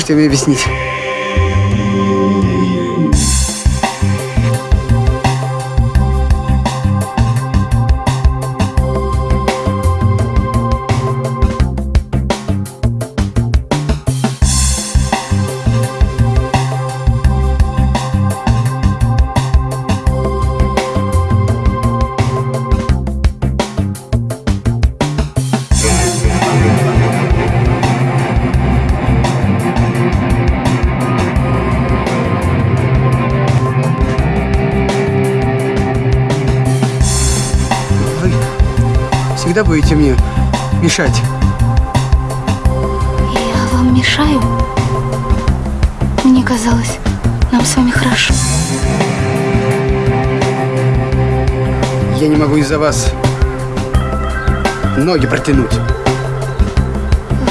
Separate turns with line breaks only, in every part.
можете мне объяснить? Всегда будете мне мешать.
Я вам мешаю? Мне казалось, нам с вами хорошо.
Я не могу из-за вас ноги протянуть.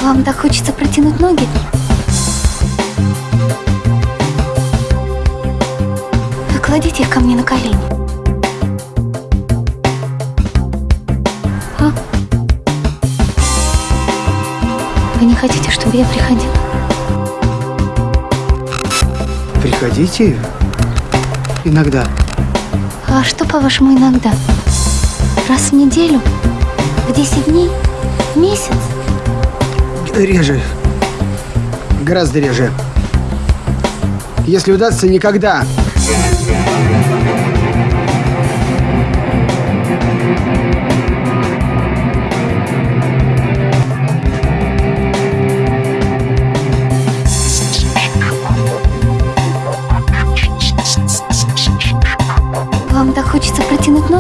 Вам так хочется протянуть ноги? Хотите, чтобы я приходила?
Приходите иногда.
А что, по-вашему, иногда? Раз в неделю? В 10 дней? В месяц?
Реже. Гораздо реже. Если удастся, никогда.
Вам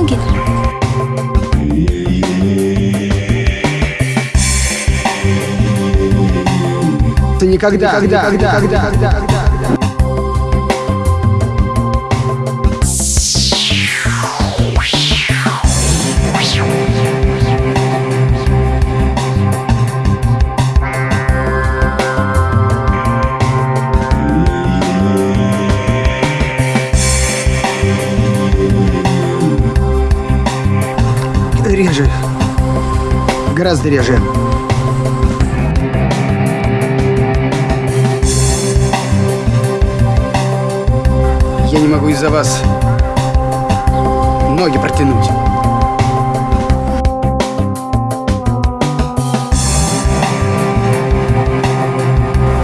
протянуть ноги?
Это никогда, никогда, никогда, никогда. Реже. Гораздо реже. Я не могу из-за вас ноги протянуть.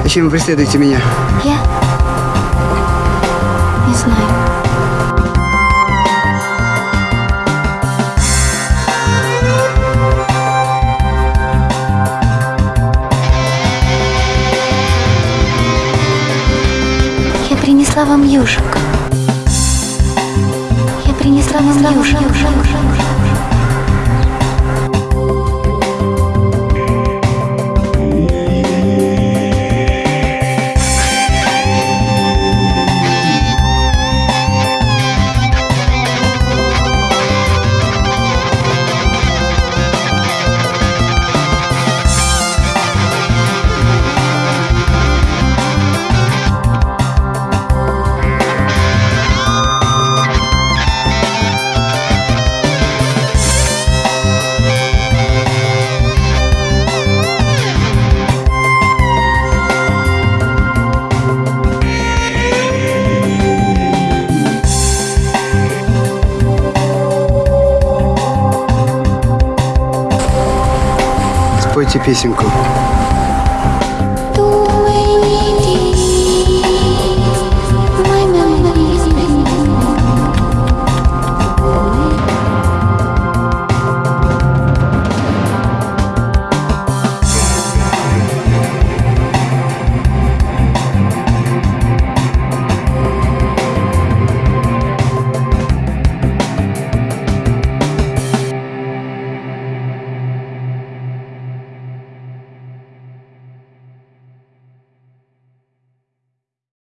Зачем вы преследуете меня?
Я? Не знаю. Принесла вам южик. Я принесла вам южик.
Спойте песенку.